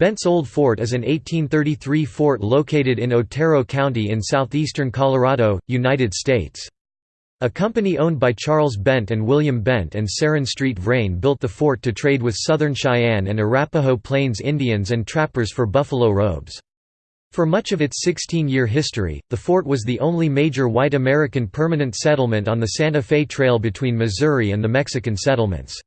Bent's Old Fort is an 1833 fort located in Otero County in southeastern Colorado, United States. A company owned by Charles Bent and William Bent and Ceran Street Vrain built the fort to trade with Southern Cheyenne and Arapaho Plains Indians and trappers for buffalo robes. For much of its 16-year history, the fort was the only major white American permanent settlement on the Santa Fe Trail between Missouri and the Mexican settlements.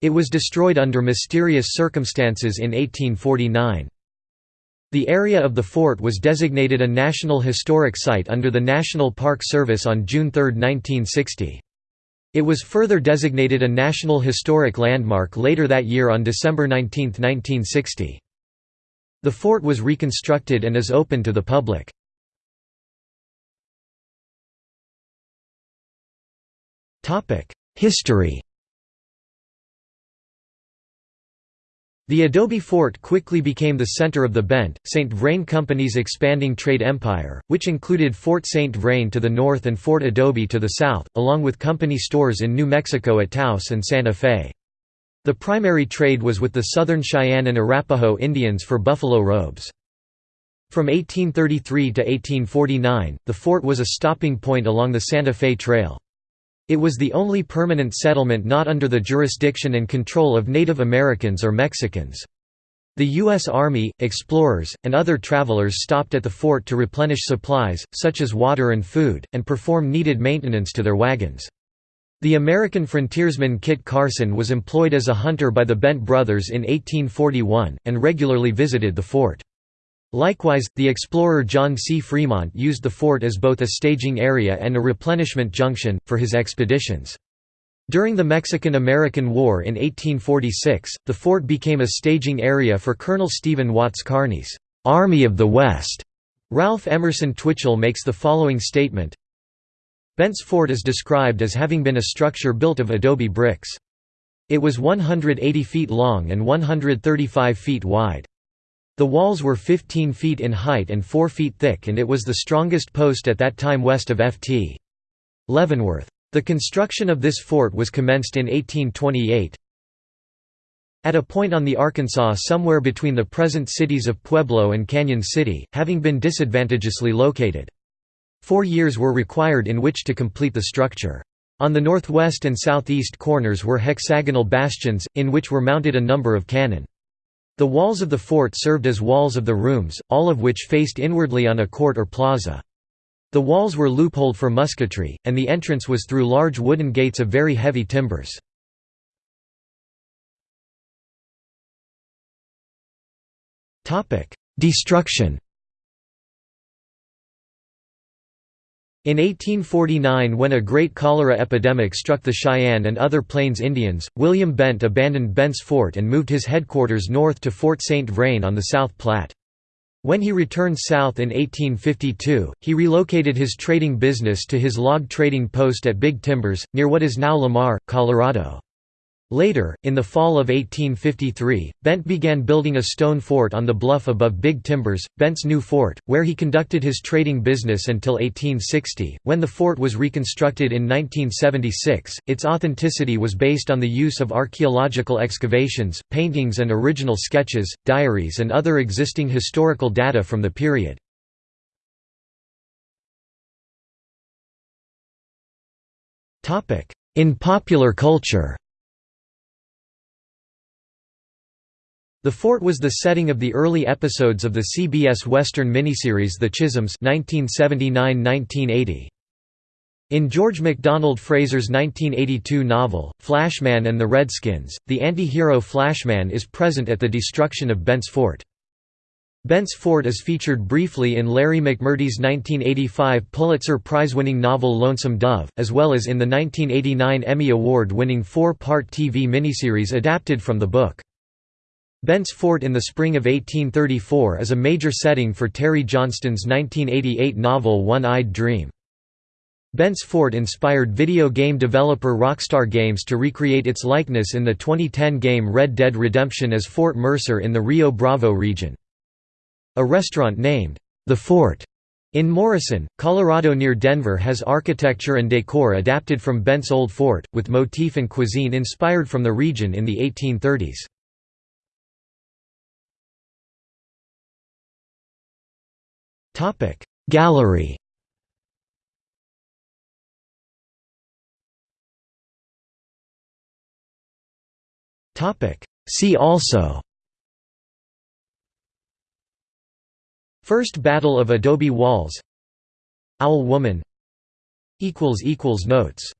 It was destroyed under mysterious circumstances in 1849. The area of the fort was designated a National Historic Site under the National Park Service on June 3, 1960. It was further designated a National Historic Landmark later that year on December 19, 1960. The fort was reconstructed and is open to the public. History The adobe fort quickly became the center of the Bent, St. Vrain Company's expanding trade empire, which included Fort St. Vrain to the north and Fort Adobe to the south, along with company stores in New Mexico at Taos and Santa Fe. The primary trade was with the Southern Cheyenne and Arapaho Indians for buffalo robes. From 1833 to 1849, the fort was a stopping point along the Santa Fe Trail. It was the only permanent settlement not under the jurisdiction and control of Native Americans or Mexicans. The U.S. Army, explorers, and other travelers stopped at the fort to replenish supplies, such as water and food, and perform needed maintenance to their wagons. The American frontiersman Kit Carson was employed as a hunter by the Bent brothers in 1841, and regularly visited the fort. Likewise, the explorer John C. Fremont used the fort as both a staging area and a replenishment junction, for his expeditions. During the Mexican–American War in 1846, the fort became a staging area for Colonel Stephen Watts Kearny's "'Army of the West'". Ralph Emerson Twitchell makes the following statement, Bent's fort is described as having been a structure built of adobe bricks. It was 180 feet long and 135 feet wide. The walls were 15 feet in height and 4 feet thick and it was the strongest post at that time west of Ft. Leavenworth. The construction of this fort was commenced in 1828. At a point on the Arkansas somewhere between the present cities of Pueblo and Cañon City, having been disadvantageously located. Four years were required in which to complete the structure. On the northwest and southeast corners were hexagonal bastions, in which were mounted a number of cannon. The walls of the fort served as walls of the rooms, all of which faced inwardly on a court or plaza. The walls were loopholed for musketry, and the entrance was through large wooden gates of very heavy timbers. Destruction In 1849 when a great cholera epidemic struck the Cheyenne and other Plains Indians, William Bent abandoned Bent's Fort and moved his headquarters north to Fort St. Vrain on the South Platte. When he returned south in 1852, he relocated his trading business to his log trading post at Big Timbers, near what is now Lamar, Colorado. Later, in the fall of 1853, Bent began building a stone fort on the bluff above Big Timbers, Bent's New Fort, where he conducted his trading business until 1860. When the fort was reconstructed in 1976, its authenticity was based on the use of archaeological excavations, paintings, and original sketches, diaries, and other existing historical data from the period. In popular culture The fort was the setting of the early episodes of the CBS Western miniseries The Chisholms 1979–1980. In George MacDonald Fraser's 1982 novel, Flashman and the Redskins, the anti-hero Flashman is present at the destruction of Bent's Fort. Bent's Fort is featured briefly in Larry McMurtry's 1985 Pulitzer Prize-winning novel Lonesome Dove, as well as in the 1989 Emmy Award-winning four-part TV miniseries adapted from the book. Bent's Fort in the spring of 1834 is a major setting for Terry Johnston's 1988 novel One-Eyed Dream. Bent's Fort inspired video game developer Rockstar Games to recreate its likeness in the 2010 game Red Dead Redemption as Fort Mercer in the Rio Bravo region. A restaurant named, The Fort, in Morrison, Colorado near Denver has architecture and decor adapted from Bent's Old Fort, with motif and cuisine inspired from the region in the 1830s. Gallery. See also. First Battle of Adobe Walls. Owl Woman. Notes